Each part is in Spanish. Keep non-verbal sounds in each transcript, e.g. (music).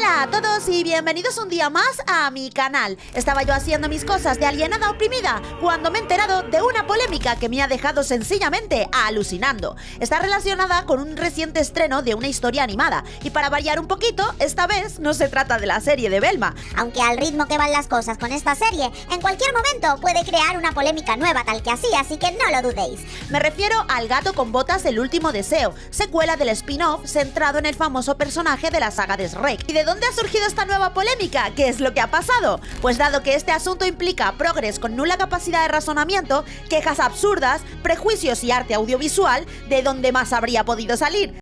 Hola a todos y bienvenidos un día más a mi canal. Estaba yo haciendo mis cosas de alienada oprimida cuando me he enterado de una polémica que me ha dejado sencillamente alucinando. Está relacionada con un reciente estreno de una historia animada y para variar un poquito, esta vez no se trata de la serie de Belma. Aunque al ritmo que van las cosas con esta serie, en cualquier momento puede crear una polémica nueva tal que así, así que no lo dudéis. Me refiero al gato con botas del último deseo, secuela del spin-off centrado en el famoso personaje de la saga de Shrek de dónde ha surgido esta nueva polémica? ¿Qué es lo que ha pasado? Pues dado que este asunto implica progres con nula capacidad de razonamiento, quejas absurdas, prejuicios y arte audiovisual, ¿de dónde más habría podido salir?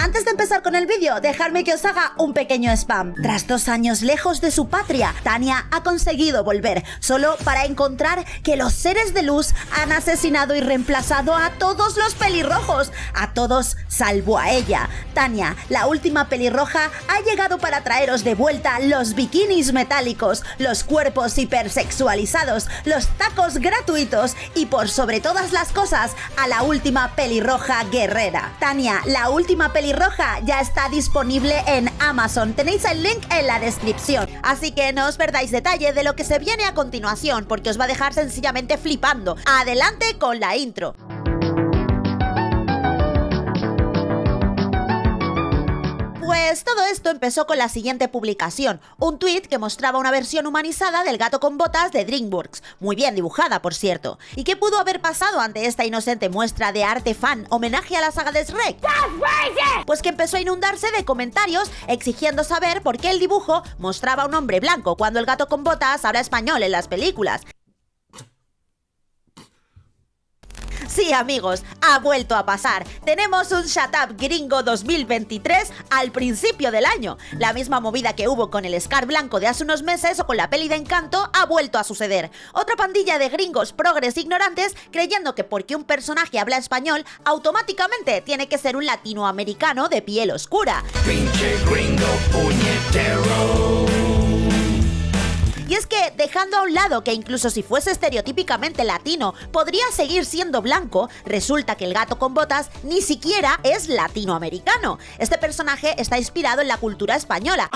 Antes de empezar con el vídeo, dejadme que os haga un pequeño spam. Tras dos años lejos de su patria, Tania ha conseguido volver, solo para encontrar que los seres de luz han asesinado y reemplazado a todos los pelirrojos, a todos salvo a ella. Tania, la última pelirroja, ha llegado para traeros de vuelta los bikinis metálicos, los cuerpos hipersexualizados, los tacos gratuitos y por sobre todas las cosas, a la última pelirroja guerrera. Tania, la última pelirroja ya está disponible en Amazon. Tenéis el link en la descripción. Así que no os perdáis detalle de lo que se viene a continuación, porque os va a dejar sencillamente flipando. Adelante con la intro. Pues todo esto empezó con la siguiente publicación, un tweet que mostraba una versión humanizada del gato con botas de DreamWorks, muy bien dibujada por cierto. ¿Y qué pudo haber pasado ante esta inocente muestra de arte fan homenaje a la saga de Shrek? Pues que empezó a inundarse de comentarios exigiendo saber por qué el dibujo mostraba a un hombre blanco cuando el gato con botas habla español en las películas. Sí, amigos, ha vuelto a pasar. Tenemos un Shut Up Gringo 2023 al principio del año. La misma movida que hubo con el Scar Blanco de hace unos meses o con la peli de Encanto ha vuelto a suceder. Otra pandilla de gringos progres ignorantes creyendo que porque un personaje habla español, automáticamente tiene que ser un latinoamericano de piel oscura. Pinche gringo puñetero. Y es que, dejando a un lado que incluso si fuese estereotípicamente latino, podría seguir siendo blanco, resulta que el gato con botas ni siquiera es latinoamericano. Este personaje está inspirado en la cultura española.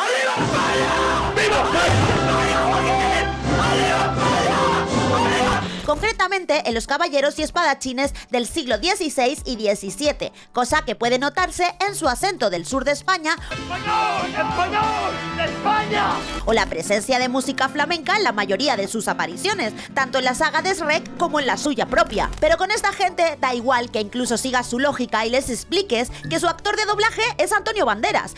Concretamente en los caballeros y espadachines del siglo XVI y XVII, cosa que puede notarse en su acento del sur de España España! o la presencia de música flamenca en la mayoría de sus apariciones, tanto en la saga de Shrek como en la suya propia. Pero con esta gente da igual que incluso sigas su lógica y les expliques que su actor de doblaje es Antonio Banderas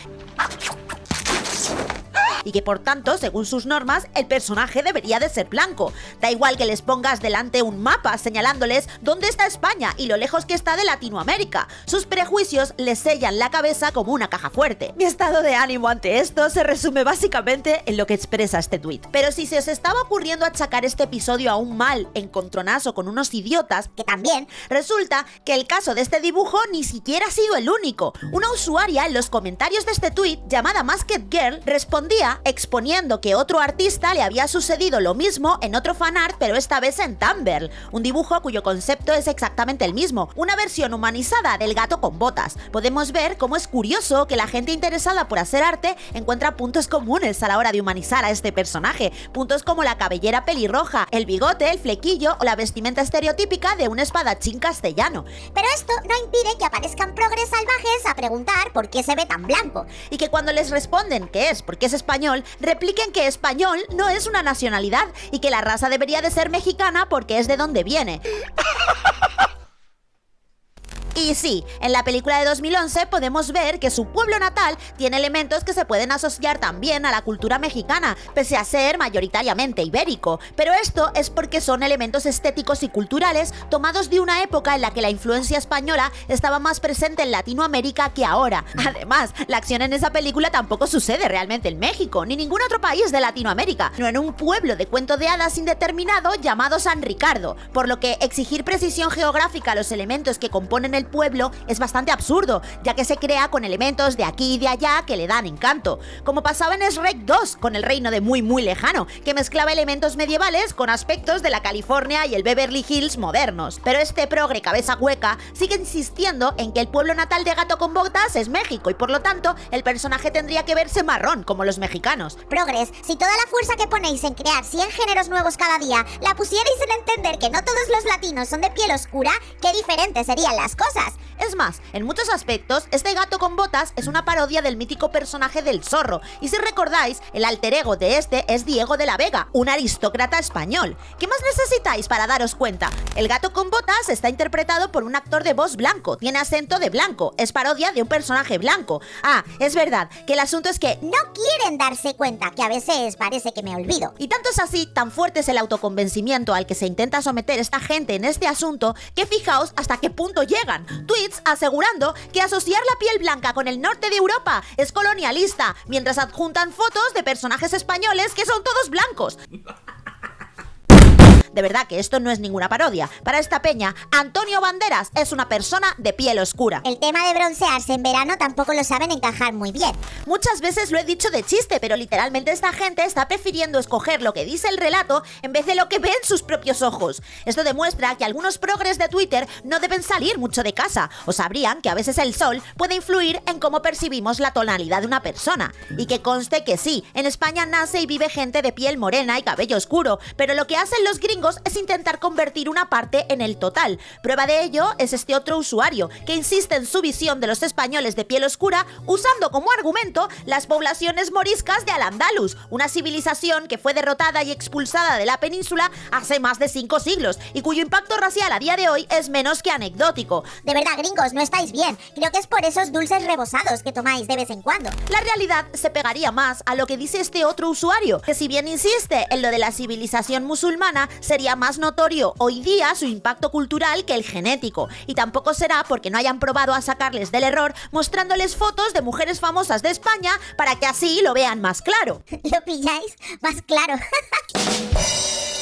y que por tanto, según sus normas, el personaje debería de ser blanco. Da igual que les pongas delante un mapa señalándoles dónde está España y lo lejos que está de Latinoamérica. Sus prejuicios les sellan la cabeza como una caja fuerte. Mi estado de ánimo ante esto se resume básicamente en lo que expresa este tweet. Pero si se os estaba ocurriendo achacar este episodio a un mal encontronazo con unos idiotas, que también, resulta que el caso de este dibujo ni siquiera ha sido el único. Una usuaria en los comentarios de este tweet, llamada Masked Girl, respondía exponiendo que otro artista le había sucedido lo mismo en otro fanart, pero esta vez en Tumblr, un dibujo cuyo concepto es exactamente el mismo, una versión humanizada del gato con botas. Podemos ver cómo es curioso que la gente interesada por hacer arte encuentra puntos comunes a la hora de humanizar a este personaje, puntos como la cabellera pelirroja, el bigote, el flequillo o la vestimenta estereotípica de un espadachín castellano. Pero esto no impide que aparezcan progres salvajes a preguntar por qué se ve tan blanco. Y que cuando les responden que es porque es español, repliquen que español no es una nacionalidad y que la raza debería de ser mexicana porque es de donde viene. (laughs) Y sí, en la película de 2011 podemos ver que su pueblo natal tiene elementos que se pueden asociar también a la cultura mexicana, pese a ser mayoritariamente ibérico. Pero esto es porque son elementos estéticos y culturales tomados de una época en la que la influencia española estaba más presente en Latinoamérica que ahora. Además, la acción en esa película tampoco sucede realmente en México, ni ningún otro país de Latinoamérica, no en un pueblo de cuento de hadas indeterminado llamado San Ricardo, por lo que exigir precisión geográfica a los elementos que componen el pueblo es bastante absurdo, ya que se crea con elementos de aquí y de allá que le dan encanto, como pasaba en Shrek 2 con el reino de muy muy lejano, que mezclaba elementos medievales con aspectos de la California y el Beverly Hills modernos. Pero este progre cabeza hueca sigue insistiendo en que el pueblo natal de Gato con Botas es México y por lo tanto el personaje tendría que verse marrón como los mexicanos. Progres, si toda la fuerza que ponéis en crear 100 géneros nuevos cada día la pusierais en entender que no todos los latinos son de piel oscura, qué diferentes serían las cosas. Es más, en muchos aspectos, este gato con botas es una parodia del mítico personaje del zorro, y si recordáis, el alter ego de este es Diego de la Vega, un aristócrata español. ¿Qué más necesitáis para daros cuenta? El gato con botas está interpretado por un actor de voz blanco, tiene acento de blanco, es parodia de un personaje blanco. Ah, es verdad, que el asunto es que no quieren darse cuenta, que a veces parece que me olvido. Y tanto es así, tan fuerte es el autoconvencimiento al que se intenta someter esta gente en este asunto, que fijaos hasta qué punto llegan. Tweets asegurando que asociar la piel blanca con el norte de Europa es colonialista, mientras adjuntan fotos de personajes españoles que son todos blancos. (laughs) De verdad que esto no es ninguna parodia. Para esta peña, Antonio Banderas es una persona de piel oscura. El tema de broncearse en verano tampoco lo saben encajar muy bien. Muchas veces lo he dicho de chiste, pero literalmente esta gente está prefiriendo escoger lo que dice el relato en vez de lo que ven sus propios ojos. Esto demuestra que algunos progres de Twitter no deben salir mucho de casa, o sabrían que a veces el sol puede influir en cómo percibimos la tonalidad de una persona. Y que conste que sí, en España nace y vive gente de piel morena y cabello oscuro, pero lo que hacen los gringos es intentar convertir una parte en el total. Prueba de ello es este otro usuario, que insiste en su visión de los españoles de piel oscura usando como argumento las poblaciones moriscas de Al-Ándalus, una civilización que fue derrotada y expulsada de la península hace más de cinco siglos y cuyo impacto racial a día de hoy es menos que anecdótico. De verdad, gringos, no estáis bien. Creo que es por esos dulces rebosados que tomáis de vez en cuando. La realidad se pegaría más a lo que dice este otro usuario, que si bien insiste en lo de la civilización musulmana, se sería más notorio hoy día su impacto cultural que el genético, y tampoco será porque no hayan probado a sacarles del error mostrándoles fotos de mujeres famosas de España para que así lo vean más claro. (laughs) ¿Lo pilláis? Más claro. (laughs)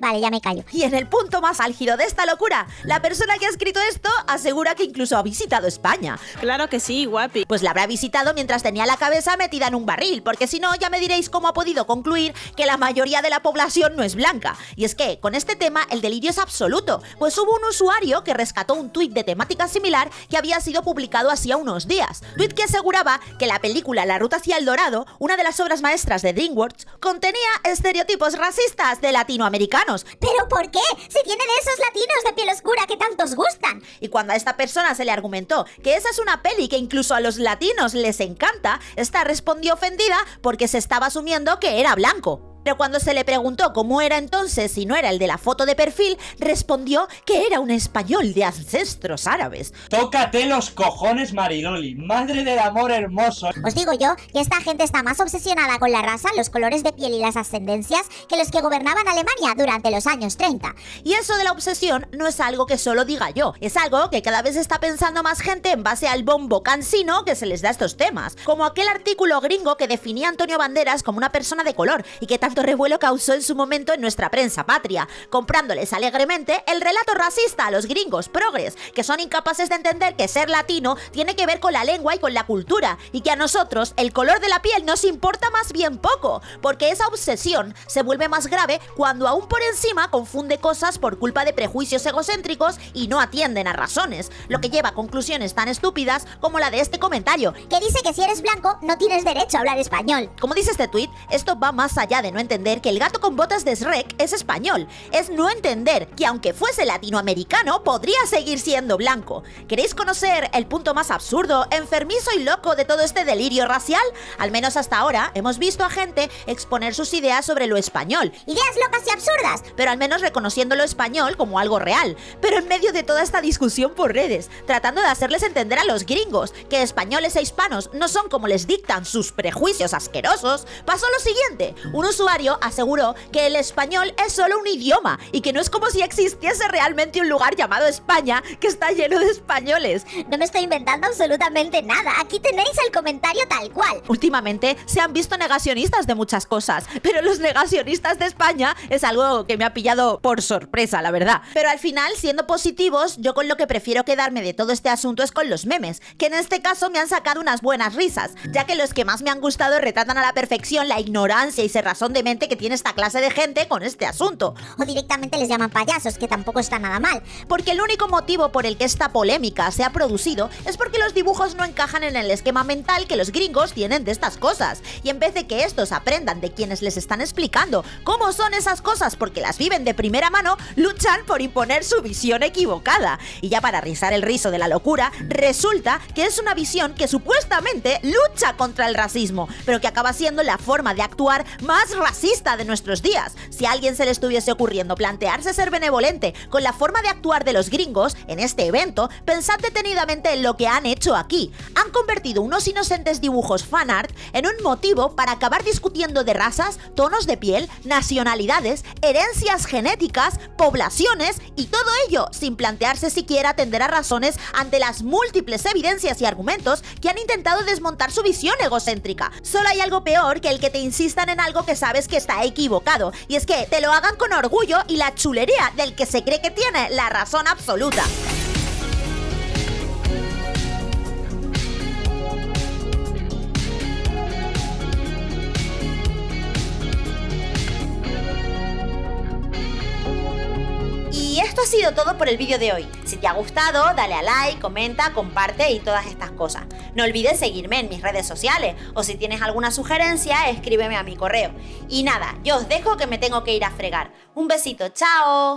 Vale, ya me callo. Y en el punto más álgido de esta locura, la persona que ha escrito esto asegura que incluso ha visitado España. Claro que sí, guapi. Pues la habrá visitado mientras tenía la cabeza metida en un barril, porque si no, ya me diréis cómo ha podido concluir que la mayoría de la población no es blanca. Y es que, con este tema, el delirio es absoluto, pues hubo un usuario que rescató un tuit de temática similar que había sido publicado hacía unos días. Tuit que aseguraba que la película La Ruta hacia el Dorado, una de las obras maestras de DreamWorks, contenía estereotipos racistas de latinoamericanos ¿Pero por qué? Si tienen esos latinos de piel oscura que tantos gustan. Y cuando a esta persona se le argumentó que esa es una peli que incluso a los latinos les encanta, esta respondió ofendida porque se estaba asumiendo que era blanco. Pero cuando se le preguntó cómo era entonces si no era el de la foto de perfil, respondió que era un español de ancestros árabes. Tócate los cojones, Mariloli, madre del amor hermoso. Os digo yo que esta gente está más obsesionada con la raza, los colores de piel y las ascendencias que los que gobernaban Alemania durante los años 30. Y eso de la obsesión no es algo que solo diga yo, es algo que cada vez está pensando más gente en base al bombo cansino que se les da a estos temas, como aquel artículo gringo que definía a Antonio Banderas como una persona de color y que revuelo causó en su momento en nuestra prensa patria, comprándoles alegremente el relato racista a los gringos progres, que son incapaces de entender que ser latino tiene que ver con la lengua y con la cultura, y que a nosotros el color de la piel nos importa más bien poco, porque esa obsesión se vuelve más grave cuando aún por encima confunde cosas por culpa de prejuicios egocéntricos y no atienden a razones, lo que lleva a conclusiones tan estúpidas como la de este comentario, que dice que si eres blanco no tienes derecho a hablar español. Como dice este tweet, esto va más allá de no entender que el gato con botas de Shrek es español. Es no entender que aunque fuese latinoamericano, podría seguir siendo blanco. ¿Queréis conocer el punto más absurdo, enfermizo y loco de todo este delirio racial? Al menos hasta ahora hemos visto a gente exponer sus ideas sobre lo español. Ideas locas y absurdas. Pero al menos reconociendo lo español como algo real. Pero en medio de toda esta discusión por redes, tratando de hacerles entender a los gringos que españoles e hispanos no son como les dictan sus prejuicios asquerosos, pasó lo siguiente. Un usuario usuario aseguró que el español es solo un idioma y que no es como si existiese realmente un lugar llamado España que está lleno de españoles. No me estoy inventando absolutamente nada. Aquí tenéis el comentario tal cual. Últimamente se han visto negacionistas de muchas cosas, pero los negacionistas de España es algo que me ha pillado por sorpresa, la verdad. Pero al final, siendo positivos, yo con lo que prefiero quedarme de todo este asunto es con los memes, que en este caso me han sacado unas buenas risas, ya que los que más me han gustado retratan a la perfección la ignorancia y cerrazón de que tiene esta clase de gente con este asunto. O directamente les llaman payasos, que tampoco está nada mal. Porque el único motivo por el que esta polémica se ha producido es porque los dibujos no encajan en el esquema mental que los gringos tienen de estas cosas. Y en vez de que estos aprendan de quienes les están explicando cómo son esas cosas porque las viven de primera mano, luchan por imponer su visión equivocada. Y ya para rizar el rizo de la locura, resulta que es una visión que supuestamente lucha contra el racismo, pero que acaba siendo la forma de actuar más racista de nuestros días. Si a alguien se le estuviese ocurriendo plantearse ser benevolente con la forma de actuar de los gringos en este evento, pensad detenidamente en lo que han hecho aquí. Han convertido unos inocentes dibujos fanart en un motivo para acabar discutiendo de razas, tonos de piel, nacionalidades, herencias genéticas, poblaciones y todo ello sin plantearse siquiera atender a razones ante las múltiples evidencias y argumentos que han intentado desmontar su visión egocéntrica. Solo hay algo peor que el que te insistan en algo que sabes que está equivocado, y es que te lo hagan con orgullo y la chulería del que se cree que tiene la razón absoluta. Sido todo por el vídeo de hoy. Si te ha gustado, dale a like, comenta, comparte y todas estas cosas. No olvides seguirme en mis redes sociales o si tienes alguna sugerencia, escríbeme a mi correo. Y nada, yo os dejo que me tengo que ir a fregar. Un besito, chao.